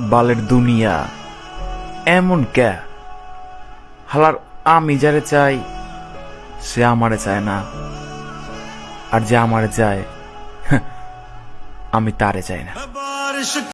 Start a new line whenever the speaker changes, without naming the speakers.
বালের দুনিয়া। এমন ক্যা হালার আমি যারে চাই, সে আমারে চায় না। আর যে আমারে চায় হ্যাঁ, আমি তারে চাই না।